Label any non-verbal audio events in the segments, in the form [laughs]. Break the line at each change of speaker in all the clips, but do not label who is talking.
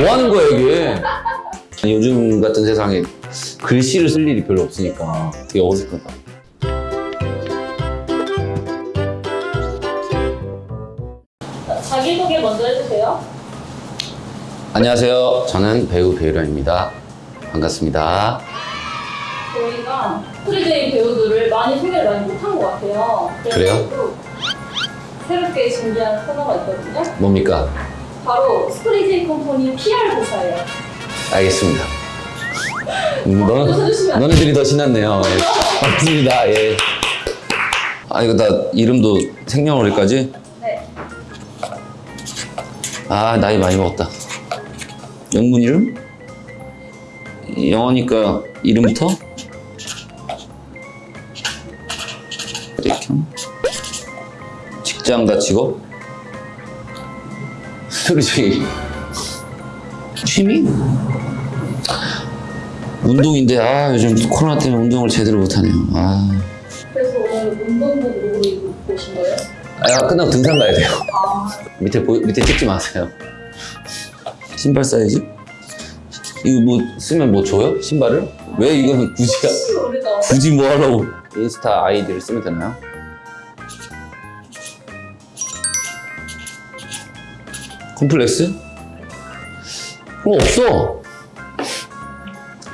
뭐 하는 거야 이게? 아니, 요즘 같은 세상에 글씨를 쓸 일이 별로 없으니까 되게 어색하다.
자기소개 먼저 해주세요.
안녕하세요. 저는 배우 배우련입니다. 반갑습니다.
저희가 스트리제이 배우들을 많이 소개를 많이 못한 것 같아요.
그래요?
또 새롭게 준비한 코너가 있거든요.
뭡니까?
바로 스트리제이 컴퍼니 PR 조사예요.
알겠습니다. 음, 너,
안
너네들이 더 신났네요. 예. 맞습니다. 예. 아 이거 다 이름도 생년월일까지?
네.
아 나이 많이 먹었다. 영문 이름? 영어니까 이름부터? 이렇게 직장 과 직업? 그렇지 취미? 운동인데 아 요즘 코로나 때문에 운동을 제대로 못하네요 아,
그래서 오늘 운동복으로 입고 오신 거예요?
아 끝나고 등산 가야 돼요
아,
밑에 보, 밑에 찍지 마세요. 신발 사이즈? 이거 뭐 쓰면 뭐 줘요? 신발을? 왜 이거는 굳이
혹시 모르죠?
굳이 뭐 하라고 인스타 아이디를 쓰면 되나요? 콤플렉스? 어 없어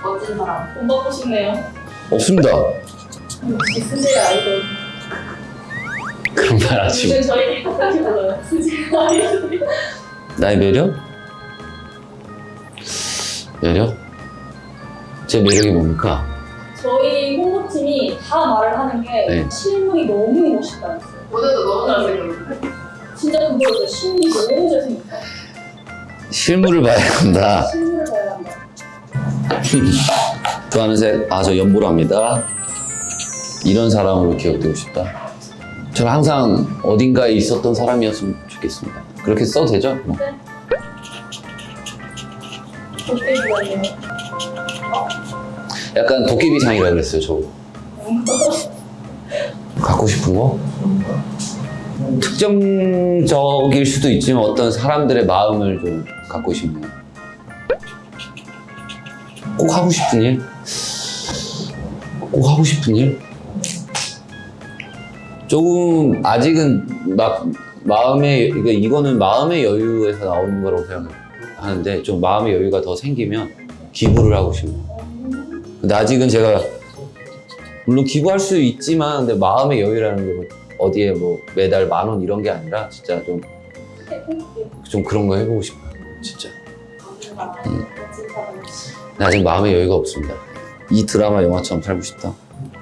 멋진 사람. 돈 받고 싶네요.
없습니다
역시 스제 아이돌.
그런 말 하지
요즘 저희들이 똑같이 불러요. 스제 아이돌.
나의 매력? 매력? 제 매력이 뭡니까?
저희 홍보팀이 다 말을 하는 게
네.
실물이 너무 멋있다였어요.
오늘도 너무 잘생겼는데?
진짜 그거였어요. 실물이 너무 잘생겼다.
실물을 봐야 한다
실물을 봐야 한다.
좋아하는 색, 아, 저 연보라입니다. 이런 사람으로 기억되고 싶다. 저는 항상 어딘가에 있었던 사람이었으면 좋겠습니다. 그렇게 써도 되죠? 뭐.
도깨비가요.
약간 도깨비상이라 그랬어요, 저. 갖고 싶은 거? 특정적일 수도 있지만 어떤 사람들의 마음을 좀 갖고 싶네요. 꼭 하고 싶은 일? 꼭 하고 싶은 일? 조금 아직은 막 마음의 그러니까 이거는 마음의 여유에서 나오는 거라고 생각하는데 좀 마음의 여유가 더 생기면 기부를 하고 싶네요. 근데 아직은 제가 물론 기부할 수 있지만 근데 마음의 여유라는 게뭐 어디에 뭐 매달 만 원 이런 게 아니라 진짜 좀 좀 그런 거 해보고 싶어요. 진짜. 음. 아직 마음의 여유가 없습니다. 이 드라마 영화처럼 살고 싶다.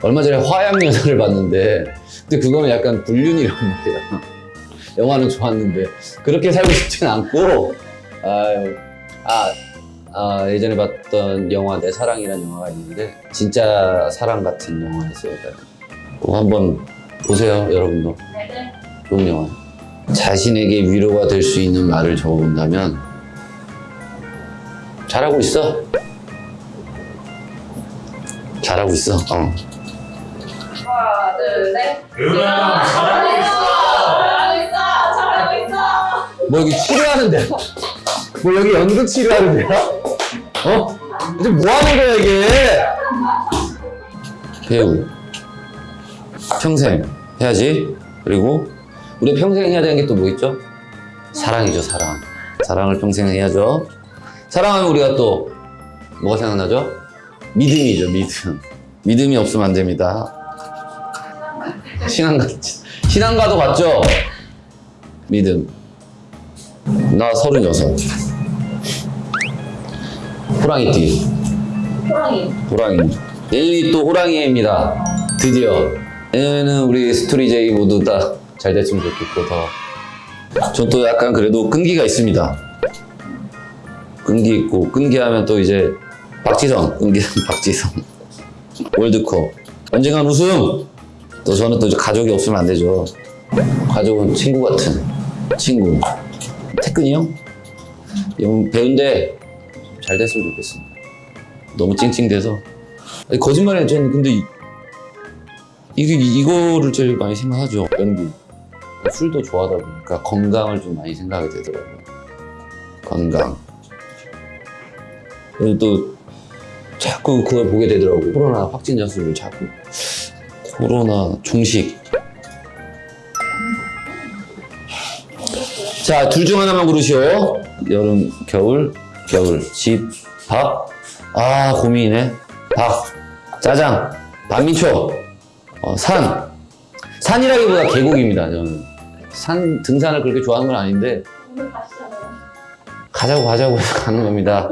얼마 전에 화양연화를 봤는데 근데 그거는 약간 불륜이란 말이야. 영화는 좋았는데 그렇게 살고 싶진 않고 아유 아, 아 예전에 봤던 영화 내 사랑이라는 영화가 있는데 진짜 사랑 같은 영화였어요. 꼭 한번 보세요 여러분도. 좋은 영화. 자신에게 위로가 될 수 있는 말을 적어본다면 잘하고 있어. 잘하고 있어. 어.
하나, 둘, 셋.
유나
잘하고 있어. 잘하고 있어. 잘하고 있어.
뭐 여기 치료하는데? 뭐 여기 연극 치료하는데요? 어? 이제 뭐 하는 거야 이게? 배우 평생 해야지. 그리고 우리 평생 해야 되는 게 또 뭐 있죠? 사랑이죠 사랑. 사랑을 평생 해야죠. 사랑하면 우리가 또 뭐가 생각나죠? 믿음이죠 믿음. 믿음이 없으면 안 됩니다. 신앙가 신앙가도 같죠? 믿음. 나 서른여섯. 호랑이띠,
호랑이.
호랑이. 내일이 또 호랑이입니다. 드디어. 내년에는 우리 스토리제이 모두 다 잘 됐으면 좋겠고, 더. 전 또 약간 그래도 끈기가 있습니다. 끈기 있고, 끈기 하면 또 이제 박지성, 끈기 [laughs] 박지성. 월드컵. 언젠간 우승! 또 저는 또 가족이 없으면 안 되죠. 가족은 친구 같은 친구. 태근이 형? 형 배우인데 잘 됐으면 좋겠습니다. 너무 찡찡대서. 아니, 거짓말해. 저는 근데 이, 이게 이거를 제일 많이 생각하죠. 연기. 술도 좋아하다 보니까 건강을 좀 많이 생각하게 되더라고요. 건강. 그리고 또 자꾸 그걸 보게 되더라고. 코로나 확진자 수를 자꾸. 코로나 종식. 자, 둘 중 하나만 고르시오. 여름, 겨울, 겨울. 집, 밥. 아, 고민이네. 밥, 짜장, 반민초, 어, 산. 산이라기보다 계곡입니다, 저는. 산, 등산을 그렇게 좋아하는 건 아닌데,
오늘 가시잖아요.
가자고 가자고 해서 가는 겁니다.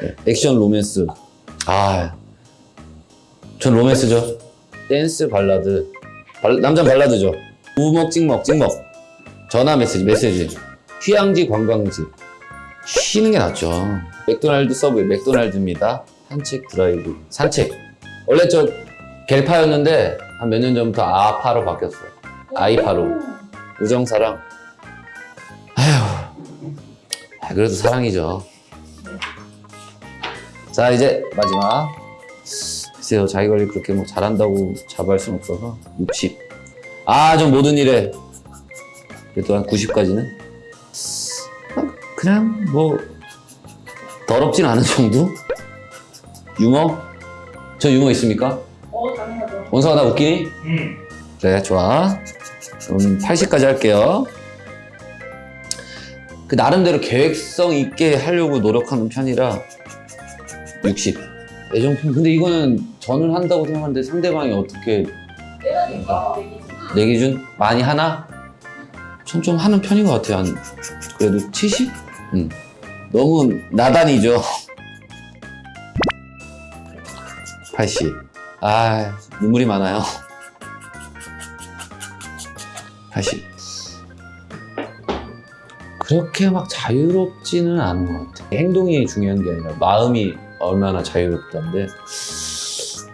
네, 액션 로맨스. 아, 전 로맨스죠. 댄스 발라드. 발- 남자 발라드죠. 부먹 찍먹 찍먹. 전화 메시지 메시지. 휴양지 관광지. 쉬는 게 낫죠. 맥도날드 서브웨이 맥도날드입니다. 산책 드라이브. 산책. 원래 저 갤파였는데 한 몇 년 전부터 아파로 바뀌었어요. 아이파로. 우정사랑. 아휴. 아, 그래도 사랑이죠. 자, 이제 마지막. 글쎄요, 자기 관리 그렇게 뭐 잘한다고 자부할 순 없어서 60. 아, 좀 모든 일에 그래도 한 90까지는 그냥 뭐 더럽진 않은 정도? 유머? 저 유머 있습니까? 원서가 나 웃기니?
응.
그래 좋아 그럼 80까지 할게요 그 나름대로 계획성 있게 하려고 노력하는 편이라 60 애정품 근데 이거는 저는 한다고 생각하는데 상대방이 어떻게
내가 니까 내기지.
내 기준 많이 하나? 전 좀 하는 편인 것 같아요 한 그래도 70? 음. 너무 나단이죠 80 아 눈물이 많아요 80 그렇게 막 자유롭지는 않은 것 같아요 행동이 중요한 게 아니라 마음이 얼마나 자유롭다는데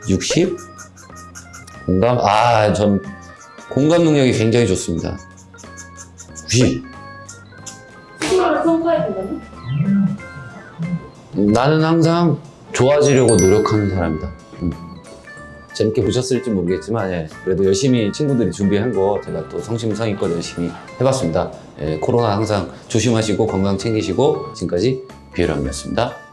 60? 공감? 아, 전 공감 능력이 굉장히 좋습니다. 90.
스스로를 평가해 보면
나는 항상 좋아지려고 노력하는 사람이다. 음. 재밌게 보셨을지 모르겠지만, 예, 그래도 열심히 친구들이 준비한 거 제가 또 성심성의껏 열심히 해봤습니다. 예, 코로나 항상 조심하시고 건강 챙기시고 지금까지 비에람이었습니다.